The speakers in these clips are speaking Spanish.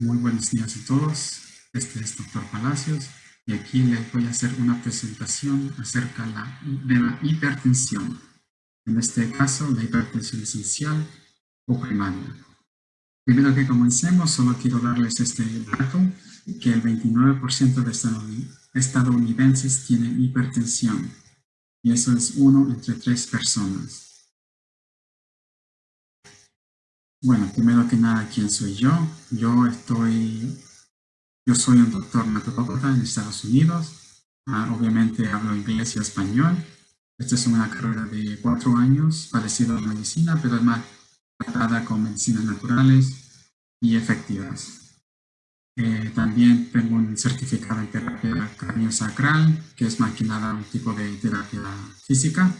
Muy buenos días a todos. Este es Dr. Palacios y aquí les voy a hacer una presentación acerca de la hipertensión. En este caso, la hipertensión esencial o primaria. Primero que comencemos, solo quiero darles este dato, que el 29% de estadounidenses tienen hipertensión. Y eso es uno entre tres personas. Bueno, primero que nada, ¿quién soy yo? Yo estoy, yo soy un doctor naturópata en Estados Unidos. Ah, obviamente hablo inglés y español. Esta es una carrera de cuatro años, parecida a la medicina, pero es más tratada con medicinas naturales y efectivas. Eh, también tengo un certificado en terapia sacral, que es más que nada un tipo de terapia física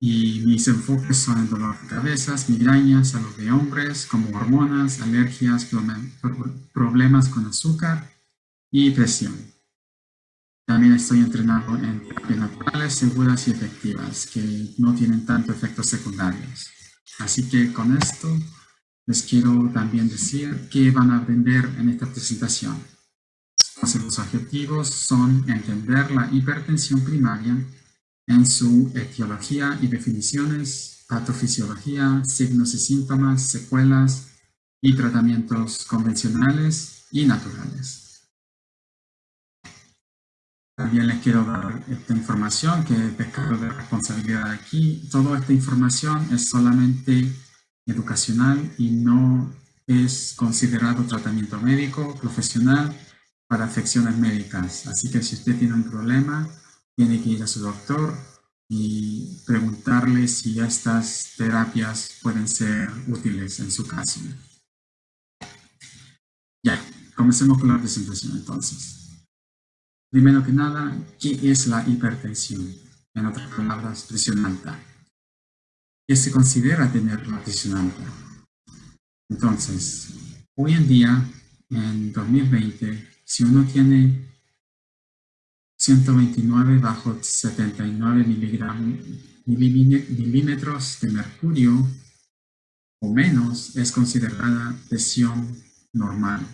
y mis enfoques son el dolor de cabezas, migrañas, salud de hombres, como hormonas, alergias, problemas con azúcar y presión. También estoy entrenado en terapias naturales, seguras y efectivas, que no tienen tanto efectos secundarios. Así que con esto les quiero también decir qué van a aprender en esta presentación. los objetivos son entender la hipertensión primaria, en su etiología y definiciones, patofisiología, signos y síntomas, secuelas y tratamientos convencionales y naturales. También les quiero dar esta información que es pescado de responsabilidad aquí. Toda esta información es solamente educacional y no es considerado tratamiento médico profesional para afecciones médicas. Así que si usted tiene un problema, tiene que ir a su doctor y preguntarle si estas terapias pueden ser útiles en su caso. Ya, comencemos con la presentación entonces. Primero que nada, ¿qué es la hipertensión? En otras palabras, presión alta. ¿Qué se considera tener la presión alta? Entonces, hoy en día, en 2020, si uno tiene 129 bajo 79 milímetros de mercurio o menos es considerada presión normal.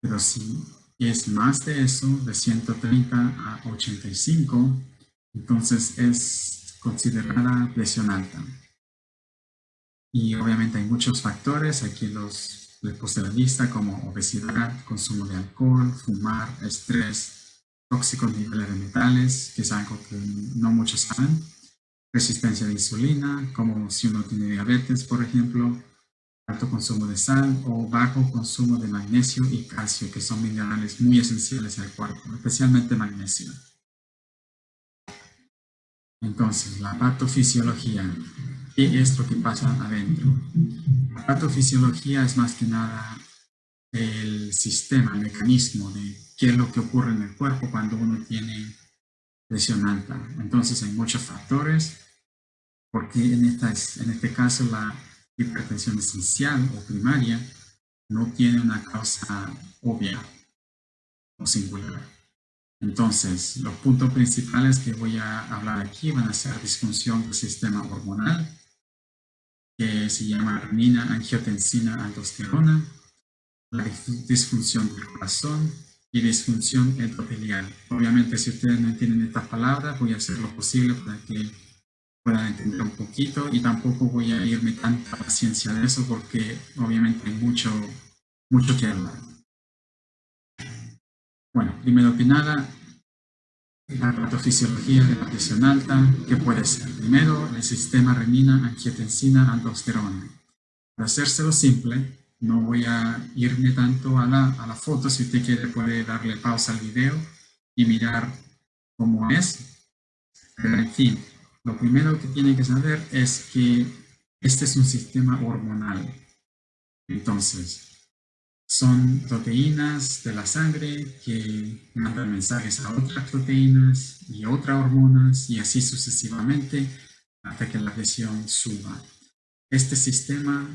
Pero si es más de eso, de 130 a 85, entonces es considerada presión alta. Y obviamente hay muchos factores, aquí los les puse la lista como obesidad, consumo de alcohol, fumar, estrés, tóxicos niveles de metales, que es algo que no muchos saben, resistencia de insulina, como si uno tiene diabetes, por ejemplo, alto consumo de sal o bajo consumo de magnesio y calcio, que son minerales muy esenciales al cuerpo, especialmente magnesio. Entonces, la patofisiología. ¿Qué es lo que pasa adentro? La patofisiología es más que nada el sistema, el mecanismo de qué es lo que ocurre en el cuerpo cuando uno tiene presión alta. Entonces hay muchos factores, porque en, esta, en este caso la hipertensión esencial o primaria no tiene una causa obvia o singular. Entonces, los puntos principales que voy a hablar aquí van a ser disfunción del sistema hormonal, que se llama renina, angiotensina, aldosterona, la disfunción del corazón, y disfunción endotelial. Obviamente, si ustedes no entienden estas palabras, voy a hacer lo posible para que puedan entender un poquito y tampoco voy a irme tanta paciencia de eso porque obviamente hay mucho, mucho que hablar. Bueno, primero que nada, la patofisiología de la presión alta, ¿qué puede ser? Primero, el sistema renina, angiotensina, aldosterona. Para hacérselo simple, no voy a irme tanto a la, a la foto, si usted quiere puede darle pausa al video y mirar cómo es. Pero en fin, lo primero que tiene que saber es que este es un sistema hormonal. Entonces, son proteínas de la sangre que mandan mensajes a otras proteínas y otras hormonas y así sucesivamente hasta que la presión suba. Este sistema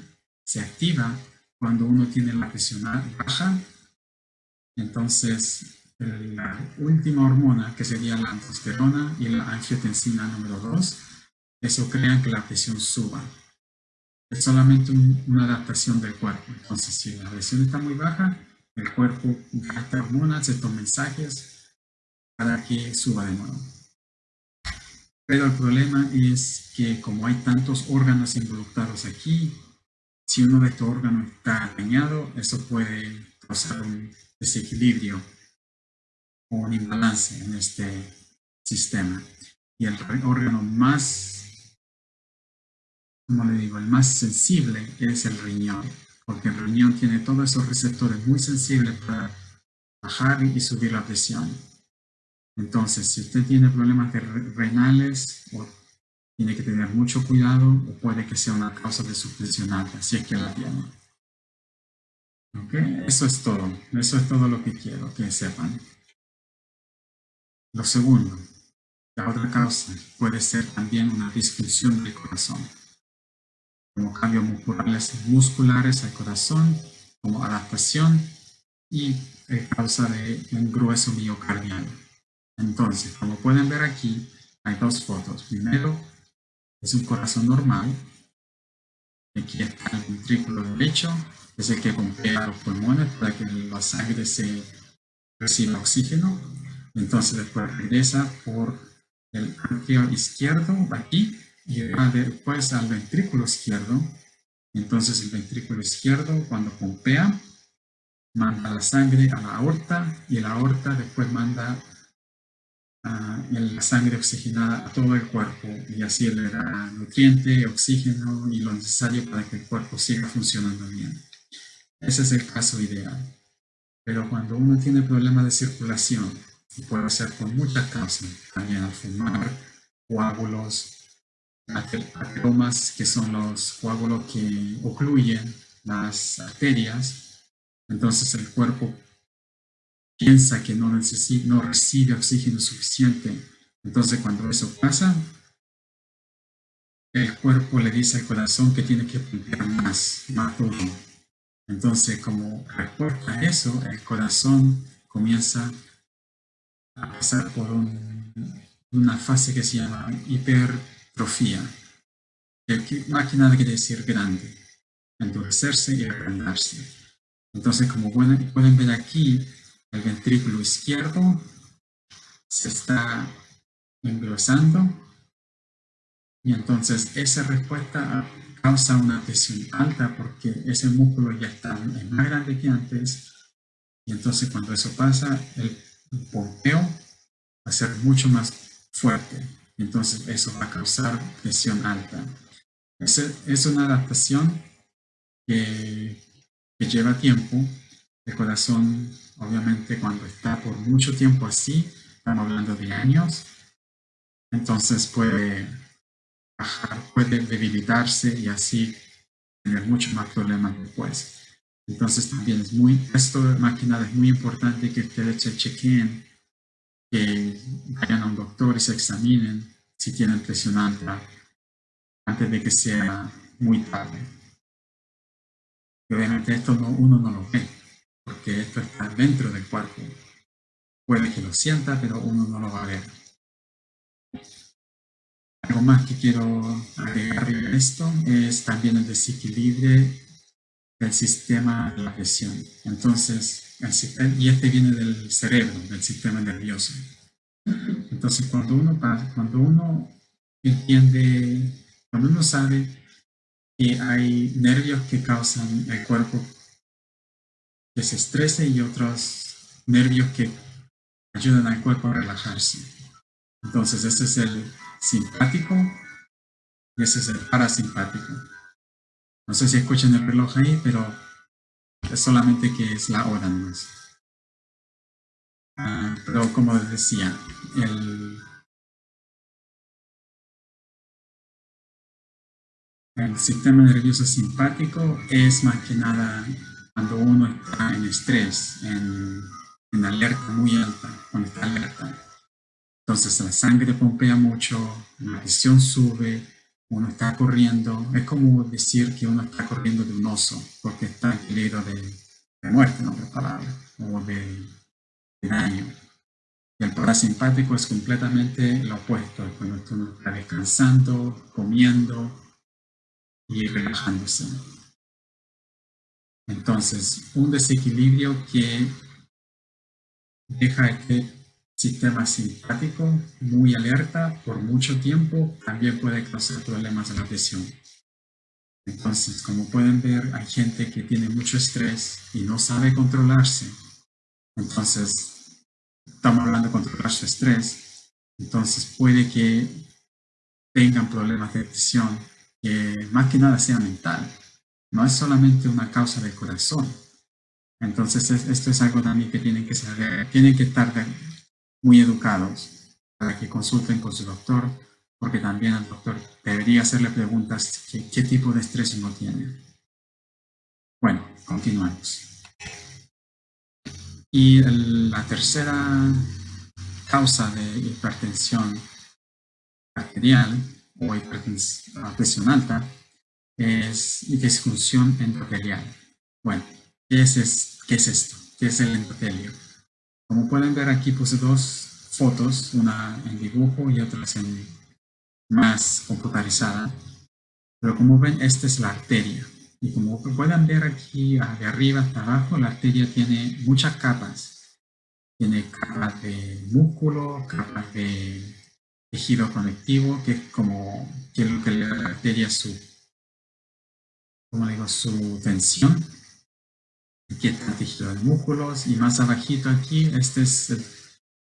se activa cuando uno tiene la presión baja, entonces la última hormona, que sería la aldosterona y la angiotensina número 2, eso crea que la presión suba. es solamente una adaptación del cuerpo. Entonces, si la presión está muy baja, el cuerpo gasta hormonas, estos mensajes, para que suba de nuevo. Pero el problema es que como hay tantos órganos involucrados aquí, si uno de estos órganos está dañado, eso puede causar un desequilibrio o un imbalance en este sistema. Y el órgano más, como le digo, el más sensible es el riñón, porque el riñón tiene todos esos receptores muy sensibles para bajar y subir la presión. Entonces, si usted tiene problemas renales, tiene que tener mucho cuidado o puede que sea una causa de su presión alta, si es que la tiene. ¿Ok? Eso es todo. Eso es todo lo que quiero que sepan. Lo segundo, la otra causa puede ser también una disfunción del corazón, como cambios musculares, musculares al corazón, como adaptación y causa de un grueso miocardial. Entonces, como pueden ver aquí, hay dos fotos. Primero, es un corazón normal. Aquí está el ventrículo derecho, es el que pompea los pulmones para que la sangre se reciba oxígeno. Entonces después regresa por el arqueo izquierdo, aquí, y después al ventrículo izquierdo. Entonces el ventrículo izquierdo, cuando pompea, manda la sangre a la aorta, y la aorta después manda la sangre oxigenada a todo el cuerpo y así le da nutriente, oxígeno y lo necesario para que el cuerpo siga funcionando bien. Ese es el caso ideal. Pero cuando uno tiene problemas de circulación, y puede ser por muchas causas, también al fumar, coágulos, ateromas, que son los coágulos que ocluyen las arterias, entonces el cuerpo piensa que no, necesita, no recibe oxígeno suficiente. Entonces cuando eso pasa, el cuerpo le dice al corazón que tiene que pompear más, más duro. Entonces como reporta eso, el corazón comienza a pasar por una fase que se llama hipertrofía. Que más que nada quiere decir grande, endurecerse y agrandarse. Entonces como pueden ver aquí, el ventrículo izquierdo se está engrosando y entonces esa respuesta causa una presión alta porque ese músculo ya está más grande que antes y entonces cuando eso pasa el pompeo va a ser mucho más fuerte entonces eso va a causar presión alta. Es, es una adaptación que, que lleva tiempo, el corazón Obviamente cuando está por mucho tiempo así, estamos hablando de años, entonces puede bajar, puede debilitarse y así tener muchos más problemas después. Entonces también es muy, esto que nada es muy importante que ustedes se chequen, que vayan a un doctor y se examinen si tienen presión alta antes de que sea muy tarde. obviamente esto uno no lo ve, porque esto está dentro del cuerpo. Puede que lo sienta, pero uno no lo va a ver. Algo más que quiero agregar a esto es también el desequilibrio del sistema de la presión. Entonces, y este viene del cerebro, del sistema nervioso. Entonces, cuando uno, cuando uno entiende, cuando uno sabe que hay nervios que causan el cuerpo que se estrese y otros nervios que ayudan al cuerpo a relajarse. Entonces, ese es el simpático y ese es el parasimpático. No sé si escuchan el reloj ahí, pero es solamente que es la hora más. Ah, pero como les decía, el, el sistema nervioso simpático es más que nada cuando uno está en estrés, en, alerta muy alta, cuando está alerta. Entonces la sangre pompea mucho, la presión sube, uno está corriendo, es como decir que uno está corriendo de un oso, porque está en peligro de, muerte, en otras palabras, o de, daño. Y el parasimpático es completamente lo opuesto, cuando uno está descansando, comiendo, y relajándose. Entonces, un desequilibrio que deja este sistema simpático muy alerta por mucho tiempo también puede causar problemas de la presión. Entonces, como pueden ver, hay gente que tiene mucho estrés y no sabe controlarse. Entonces, estamos hablando de controlar su estrés. Entonces, puede que tengan problemas de presión que más que nada sea mental. No es solamente una causa del corazón. Entonces, esto es algo también que tienen que saber, tienen que estar muy educados para que consulten con su doctor, porque también el doctor debería hacerle preguntas qué, tipo de estrés uno tiene. Bueno, continuamos. Y la tercera causa de hipertensión arterial o hipertensión alta es disfunción endotelial. Bueno, ¿qué es, ¿qué es esto? ¿Qué es el endotelio? Como pueden ver aquí puse dos fotos, una en dibujo y otra más computarizada. Pero como ven, esta es la arteria. Y como pueden ver aquí de arriba hasta abajo, la arteria tiene muchas capas. Tiene capas de músculo, capas de tejido conectivo, que es como que lo que la arteria su, como digo, su tensión. Aquí el tejido de músculos y más abajito aquí, esta es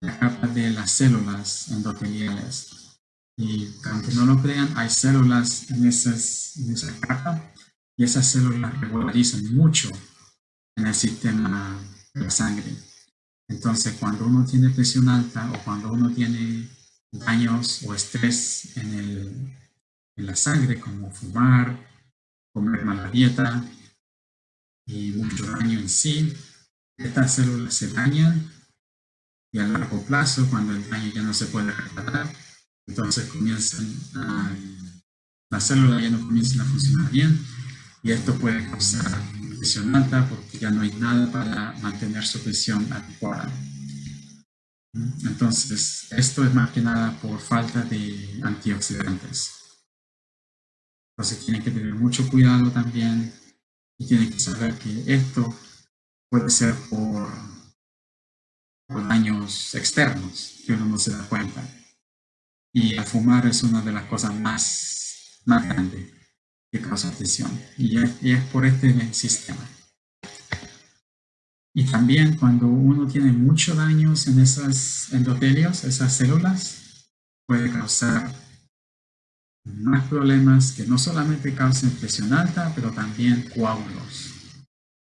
la capa de las células endoteliales. Y aunque no lo crean, hay células en, esas, en esa capa y esas células regularizan mucho en el sistema de la sangre. Entonces, cuando uno tiene presión alta o cuando uno tiene daños o estrés en, el, en la sangre, como fumar, comer mala dieta y mucho daño en sí, estas células se dañan y a largo plazo, cuando el daño ya no se puede reparar, entonces comienzan a, las ya no comienzan a funcionar bien y esto puede causar presión alta porque ya no hay nada para mantener su presión adecuada. Entonces, esto es más que nada por falta de antioxidantes. Entonces tienen que tener mucho cuidado también y tienen que saber que esto puede ser por, daños externos que uno no se da cuenta. Y el fumar es una de las cosas más, más grandes que causa presión. Y es por este sistema. Y también cuando uno tiene muchos daños en esos endotelios, esas células, puede causar más problemas que no solamente causen presión alta, pero también coágulos.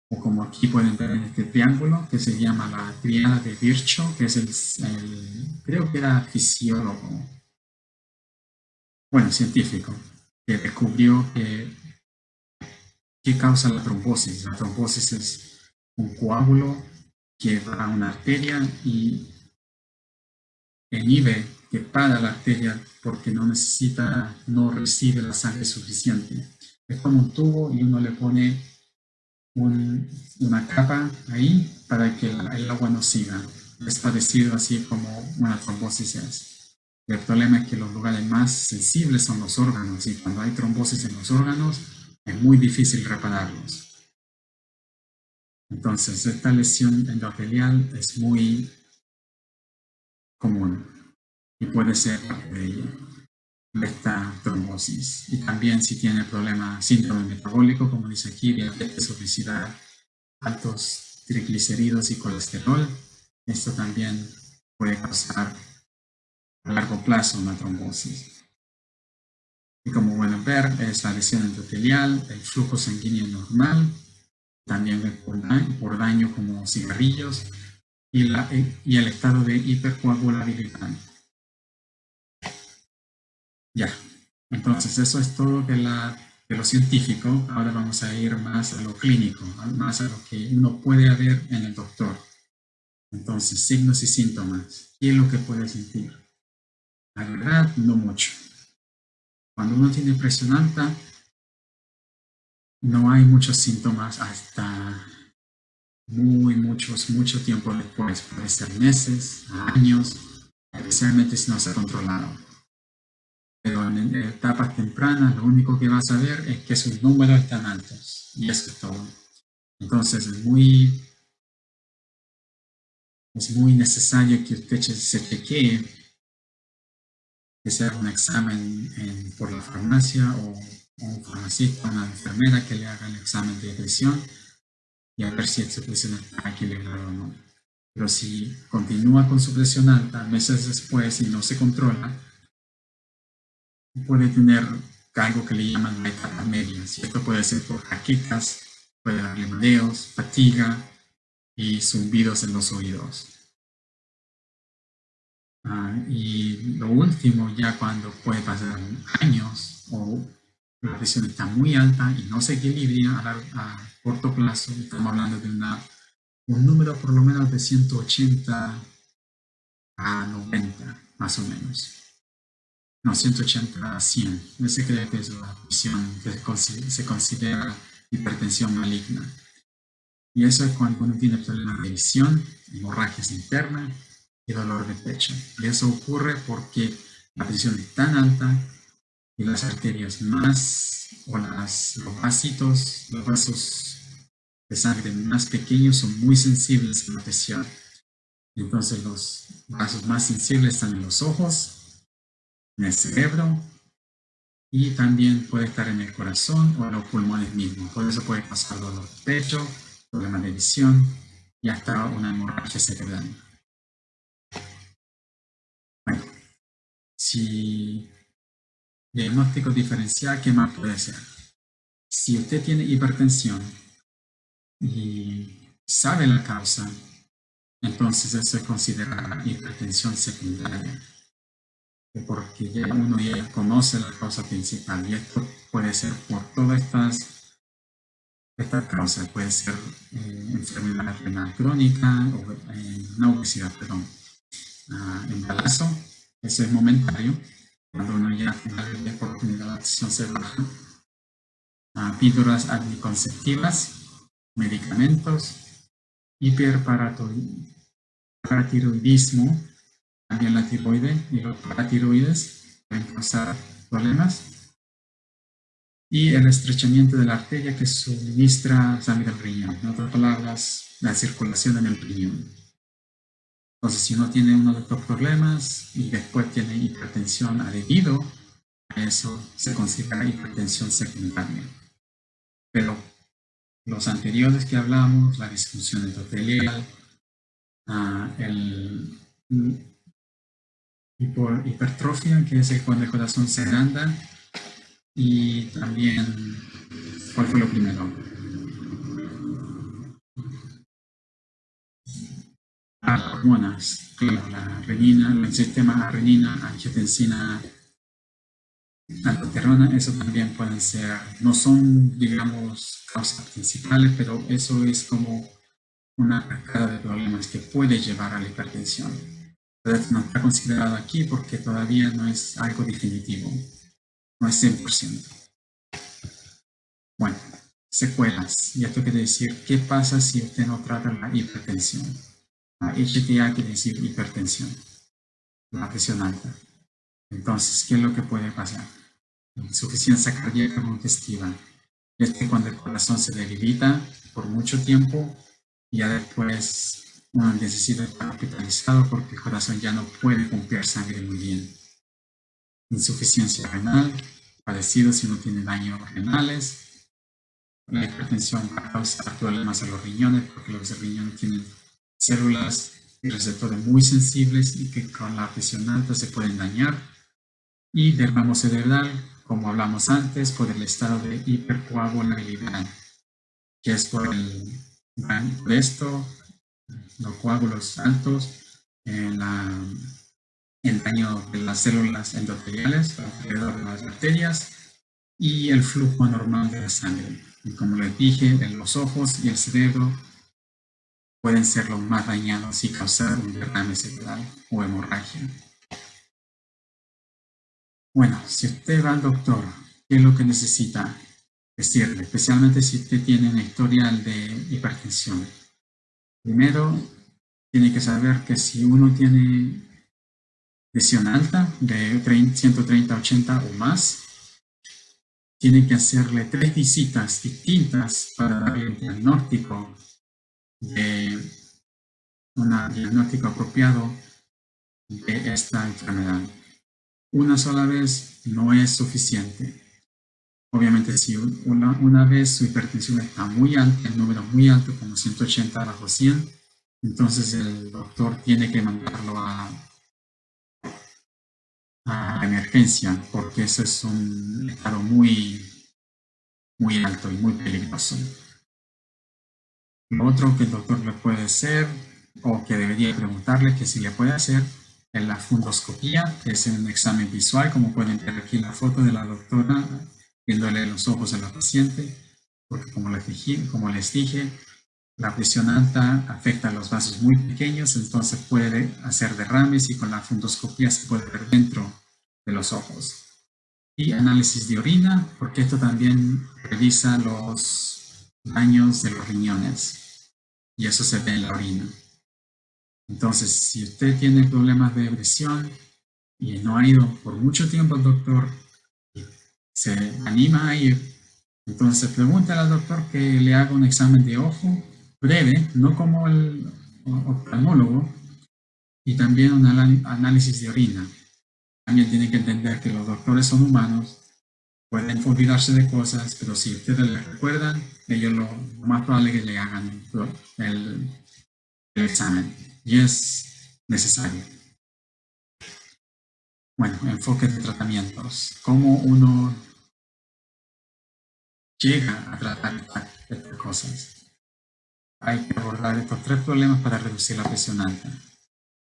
O como aquí pueden ver en este triángulo, que se llama la triada de Virchow, que es el, creo que era fisiólogo, bueno, científico, que descubrió que causa la trombosis. La trombosis es un coágulo que va a una arteria y inhibe que para la arteria porque no necesita, no recibe la sangre suficiente. Es como un tubo y uno le pone una capa ahí para que el, agua no siga. Es parecido así como una trombosis es. El problema es que los lugares más sensibles son los órganos y cuando hay trombosis en los órganos es muy difícil repararlos. Entonces, esta lesión endotelial es muy común y puede ser parte de esta trombosis. Y también si tiene problema, síndrome metabólico, como dice aquí, diabetes, obesidad, altos triglicéridos y colesterol, esto también puede causar a largo plazo una trombosis. Y como pueden ver, es la lesión endotelial, el flujo sanguíneo normal, también por daño, como cigarrillos y, la, y el estado de hipercoagulabilidad. Ya, entonces eso es todo de, la, de lo científico. Ahora vamos a ir más a lo clínico, más a lo que uno puede ver en el doctor. Entonces, signos y síntomas. ¿Qué es lo que puede sentir? La verdad, no mucho. Cuando uno tiene presión alta, no hay muchos síntomas hasta muy, muchos, mucho tiempo después. Puede ser meses, años, especialmente si no se ha controlado. Pero en etapas tempranas lo único que vas a ver es que sus números están altos y eso es todo. Entonces es muy, es muy necesario que usted se chequee, que sea un examen por la farmacia o, un farmacista, una enfermera que le haga el examen de presión y a ver si su presión está equilibrada o no. Pero si continúa con su presión alta meses después y no se controla, puede tener algo que le llaman la etapa media. Esto puede ser por jaquecas, puede darle mareos, fatiga y zumbidos en los oídos. Ah, y lo último, ya cuando puede pasar años o la presión está muy alta y no se equilibra a, a corto plazo, estamos hablando de una, un número por lo menos de 180 a 90, más o menos no, 180 a 100. Ese que es la presión que se considera hipertensión maligna. Y eso es cuando uno tiene problemas de visión, hemorragias internas y dolor de pecho. Y eso ocurre porque la presión es tan alta y las arterias más, o las, los vasitos, los vasos de sangre más pequeños son muy sensibles a la presión. Entonces los vasos más sensibles están en los ojos en el cerebro y también puede estar en el corazón o en los pulmones mismos. Por eso puede pasar dolor de pecho, problemas de visión y hasta una hemorragia cerebral. Bueno, si diagnóstico diferencial, ¿qué más puede ser? Si usted tiene hipertensión y sabe la causa, entonces eso se considera hipertensión secundaria porque ya uno ya conoce la causa principal y esto puede ser por todas estas, estas causas, puede ser eh, enfermedad renal crónica o eh, obesidad, perdón, ah, embarazo, eso es momentario, cuando uno ya tiene la oportunidad de acción celular, ah, píldoras anticonceptivas, medicamentos, hiperparatiroidismo, también la tiroide y los paratiroides pueden causar problemas. Y el estrechamiento de la arteria que suministra sangre al riñón. En otras palabras, la circulación en el riñón. Entonces, si uno tiene uno de estos problemas y después tiene hipertensión debido a eso, se considera hipertensión secundaria. Pero los anteriores que hablamos, la disfunción endotelial, uh, el por hipertrofia, que es cuando el corazón se agranda, y también, ¿cuál fue lo primero? Ah, hormonas, la renina, el sistema renina, angiotensina, aldosterona, eso también pueden ser, no son, digamos, causas principales, pero eso es como una cascada de problemas que puede llevar a la hipertensión no está considerado aquí porque todavía no es algo definitivo, no es 100%. Bueno, secuelas. Y esto quiere decir, ¿qué pasa si usted no trata la hipertensión? La HTA quiere decir hipertensión, la presión alta. Entonces, ¿qué es lo que puede pasar? Insuficiencia cardíaca congestiva. Es que cuando el corazón se debilita por mucho tiempo, ya después uno necesita estar hospitalizado porque el corazón ya no puede pompear sangre muy bien. Insuficiencia renal, padecido si no tiene daños renales. La hipertensión causa problemas a los riñones porque los riñones tienen células y receptores muy sensibles y que con la presión alta se pueden dañar. Y derramo cerebral, como hablamos antes, por el estado de hipercoagulabilidad, que es por, el, por esto los coágulos altos, en el daño de las células endoteliales alrededor de las arterias y el flujo normal de la sangre. Y como les dije, en los ojos y el cerebro pueden ser los más dañados y causar un derrame cerebral o hemorragia. Bueno, si usted va al doctor, ¿qué es lo que necesita decirle? Especialmente si usted tiene un historial de hipertensión. Primero, tiene que saber que si uno tiene presión alta de 130, 80 o más, tiene que hacerle tres visitas distintas para darle un diagnóstico de un diagnóstico apropiado de esta enfermedad. Una sola vez no es suficiente. Obviamente si una, una vez su hipertensión está muy alta, el número muy alto, como 180 bajo 100, entonces el doctor tiene que mandarlo a, a emergencia, porque eso es un estado muy, muy alto y muy peligroso. Lo otro que el doctor le puede hacer, o que debería preguntarle que si le puede hacer, es la fundoscopía, que es un examen visual, como pueden ver aquí la foto de la doctora, viéndole los ojos a la paciente, porque como les dije, como les dije la presión alta afecta a los vasos muy pequeños, entonces puede hacer derrames y con la fundoscopía se puede ver dentro de los ojos. Y análisis de orina, porque esto también revisa los daños de los riñones. Y eso se ve en la orina. Entonces, si usted tiene problemas de presión y no ha ido por mucho tiempo al doctor, se anima a ir, entonces pregunta al doctor que le haga un examen de ojo breve, no como el oftalmólogo, y también un análisis de orina. También tiene que entender que los doctores son humanos, pueden olvidarse de cosas, pero si ustedes les recuerdan, ellos lo, más probable es que le hagan el, el examen. Y es necesario. Bueno, enfoque de tratamientos. ¿Cómo uno llega a tratar estas cosas? hay que abordar estos tres problemas para reducir la presión alta.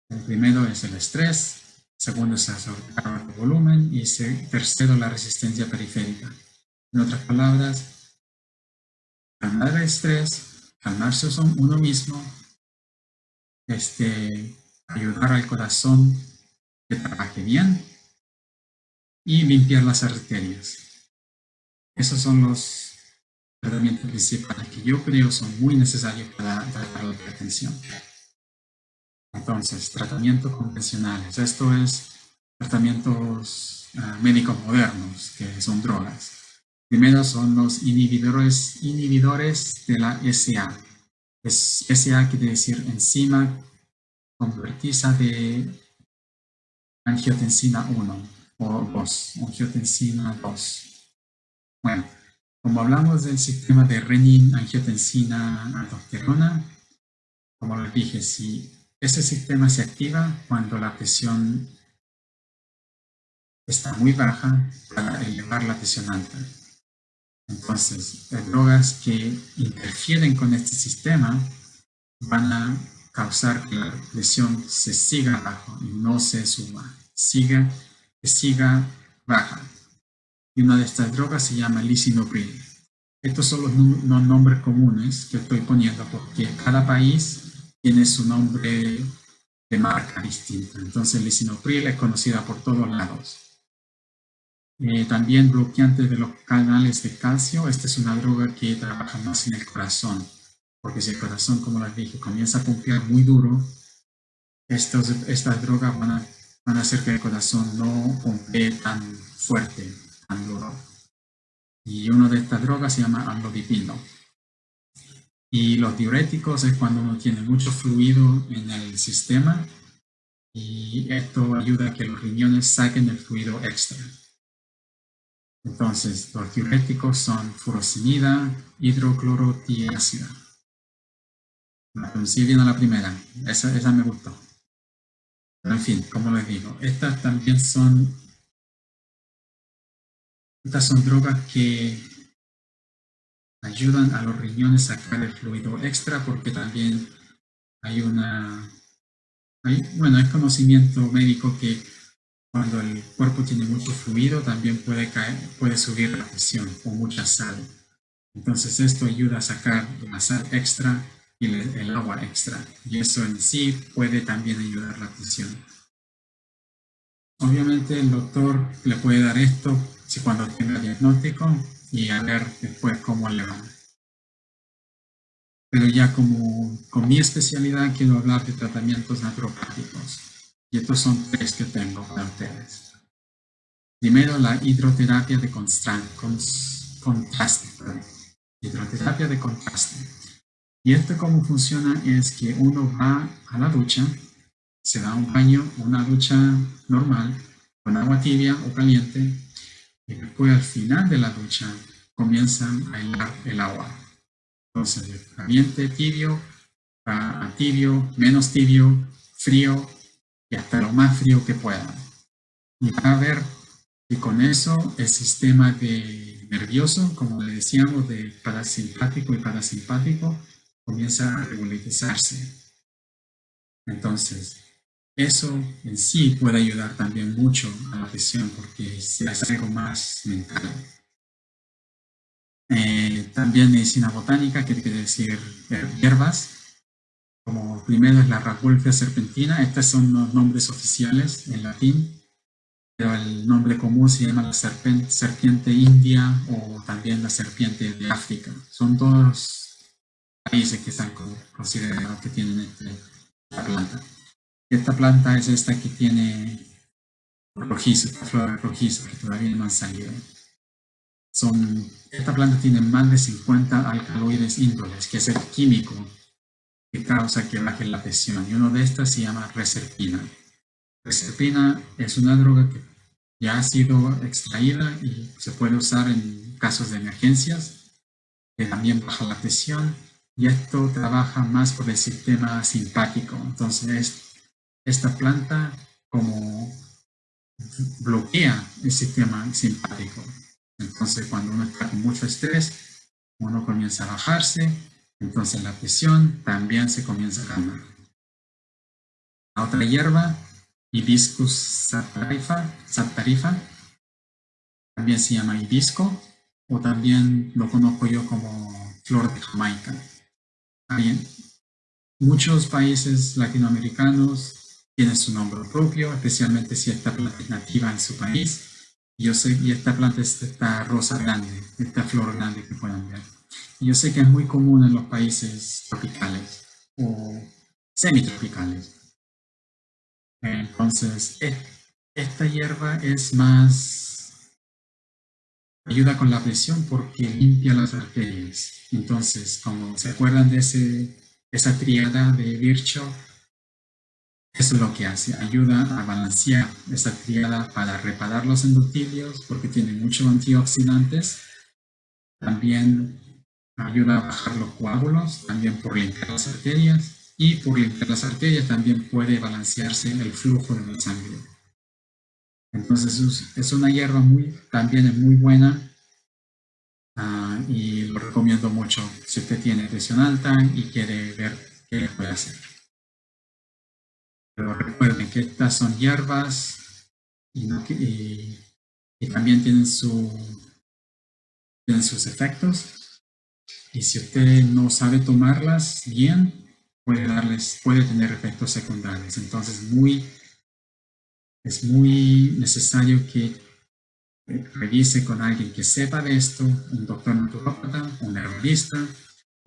El primero es el estrés, segundo es el volumen y tercero la resistencia periférica. En otras palabras, calmar el estrés, calmarse uno mismo, este, ayudar al corazón que trabaje bien y limpiar las arterias. Esos son los tratamientos principales que yo creo son muy necesarios para tratar la hipertensión. Entonces, tratamientos convencionales. Esto es tratamientos ah, médicos modernos, que son drogas. Primero son los inhibidores, inhibidores de la SA. Es, SA quiere decir enzima convertida de angiotensina 1 o 2, angiotensina 2. Bueno, como hablamos del sistema de renin, angiotensina, aldosterona, como les dije, si ese sistema se activa cuando la presión está muy baja para elevar la presión alta. Entonces, las drogas que interfieren con este sistema van a causar que la presión se siga abajo y no se suba, siga, que siga baja y una de estas drogas se llama lisinopril. Estos son los, nombres comunes que estoy poniendo porque cada país tiene su nombre de marca distinta. Entonces, lisinopril es conocida por todos lados. Eh, también bloqueante de los canales de calcio. Esta es una droga que trabaja más en el corazón. Porque si el corazón, como les dije, comienza a pompear muy duro, estos, estas drogas van a, van a hacer que el corazón no pompee tan fuerte y una de estas drogas se llama amlodipino. Y los diuréticos es cuando uno tiene mucho fluido en el sistema y esto ayuda a que los riñones saquen el fluido extra. Entonces, los diuréticos son furosemida, hidroclorotiácida. Sí, bien a la primera, esa, me gustó. Pero en fin, como les digo, estas también son estas son drogas que ayudan a los riñones a sacar el fluido extra porque también hay una... bueno, hay conocimiento médico que cuando el cuerpo tiene mucho fluido también puede, caer, puede subir la presión o mucha sal. Entonces esto ayuda a sacar la sal extra y el agua extra. Y eso en sí puede también ayudar la presión. Obviamente el doctor le puede dar esto si cuando tenga diagnóstico y a ver después cómo le va. Pero ya como con mi especialidad quiero hablar de tratamientos naturopáticos. Y estos son tres que tengo para ustedes. Primero, la hidroterapia de contraste. Hidroterapia de contraste. Y esto cómo funciona es que uno va a la ducha, se da un baño, una ducha normal, con agua tibia o caliente, y después al final de la ducha comienzan a helar el agua. Entonces, caliente, tibio, a tibio, menos tibio, frío y hasta lo más frío que puedan. Y va a ver que con eso el sistema de nervioso, como le decíamos, de parasimpático y parasimpático, comienza a regularizarse. Entonces, eso en sí puede ayudar también mucho a la presión porque es algo más mental. Eh, también medicina botánica, que quiere decir hierbas, como primero es la Rauwolfia serpentina, estos son los nombres oficiales en latín, pero el nombre común se llama la serpiente india o también la serpiente de África. Son dos países que están considerados que tienen esta planta. Esta planta es esta que tiene rojizo, esta flor rojizo, que todavía no han salido. Son, esta planta tiene más de 50 alcaloides índoles, que es el químico que causa que baje la presión. Y uno de estas se llama reserpina. Reserpina es una droga que ya ha sido extraída y se puede usar en casos de emergencias, que también baja la presión y esto trabaja más por el sistema simpático. Entonces, esta planta como bloquea el sistema simpático. Entonces, cuando uno está con mucho estrés, uno comienza a bajarse entonces la presión también se comienza a calmar. La otra hierba, Hibiscus satarifa, también se llama hibisco, o también lo conozco yo como flor de Jamaica. Muchos países latinoamericanos tienen su nombre propio, especialmente si esta planta es nativa en su país. Yo sé, y esta planta es esta rosa grande, esta flor grande que pueden ver. Yo sé que es muy común en los países tropicales o semitropicales. Entonces, e, esta hierba es más, ayuda con la presión porque limpia las arterias. Entonces, como se acuerdan de esa triada de Virchow, eso es lo que hace, ayuda a balancear esa triada para reparar los endotelios porque tiene muchos antioxidantes. También ayuda a bajar los coágulos, también por limpiar las arterias, y por limpiar las arterias también puede balancearse el flujo de la sangre. Entonces es una hierba muy, también es muy buena ah, y lo recomiendo mucho si usted tiene presión alta y quiere ver qué puede hacer. Pero recuerden que estas son hierbas y, y también tienen, su, tienen sus efectos y si usted no sabe tomarlas bien, puede, darles, puede tener efectos secundarios. Entonces muy, es muy necesario que revise con alguien que sepa de esto, un doctor naturópata, un herbalista,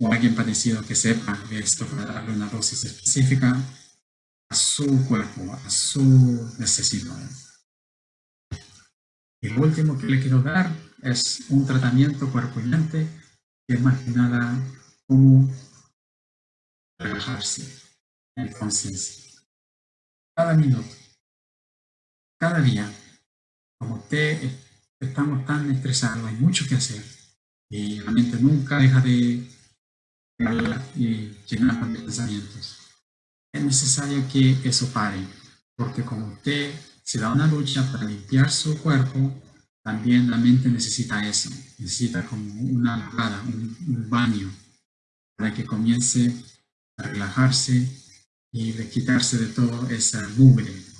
o alguien parecido que sepa de esto para darle una dosis específica a su cuerpo, a su necesidad. Y lo último que le quiero dar es un tratamiento cuerpo y mente que es más que nada cómo relajarse. Entonces, cada minuto, cada día, como usted estamos tan estresados, hay mucho que hacer y la mente nunca deja de y de pensamientos. Es necesario que eso pare, porque como usted se da una lucha para limpiar su cuerpo, también la mente necesita eso, necesita como una lavada, un, baño, para que comience a relajarse y de quitarse de todo esa mugre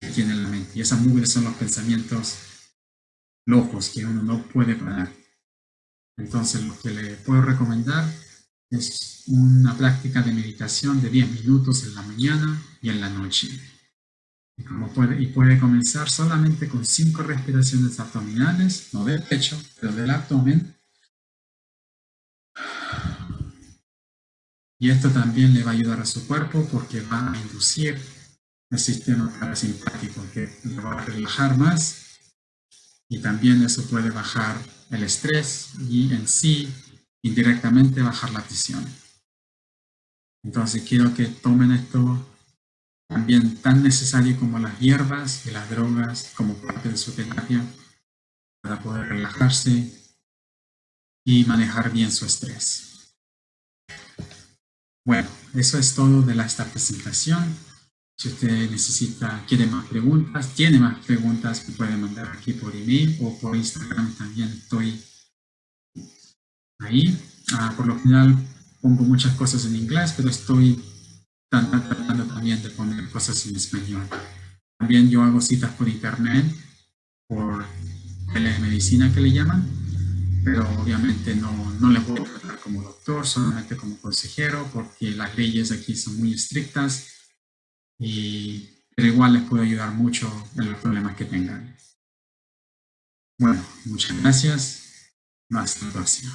que tiene la mente. Y esa mugre son los pensamientos locos que uno no puede parar. Entonces lo que le puedo recomendar es una práctica de meditación de 10 minutos en la mañana y en la noche. Y, puede, y puede comenzar solamente con cinco respiraciones abdominales, no del pecho, pero del abdomen. Y esto también le va a ayudar a su cuerpo porque va a inducir el sistema parasimpático que lo va a relajar más y también eso puede bajar el estrés y en sí indirectamente bajar la presión. Entonces quiero que tomen esto también tan necesario como las hierbas y las drogas como parte de su terapia para poder relajarse y manejar bien su estrés. Bueno, eso es todo de esta presentación. Si usted necesita, quiere más preguntas, tiene más preguntas, me puede mandar aquí por email o por Instagram también estoy ahí. Ah, por lo general pongo muchas cosas en inglés, pero estoy tratando también de poner cosas en español. También yo hago citas por internet, por telemedicina que le llaman, pero obviamente no, no le puedo tratar como doctor, solamente como consejero, porque las leyes aquí son muy estrictas y, pero igual les puedo ayudar mucho en los problemas que tengan. Bueno, muchas gracias. Hasta la próxima.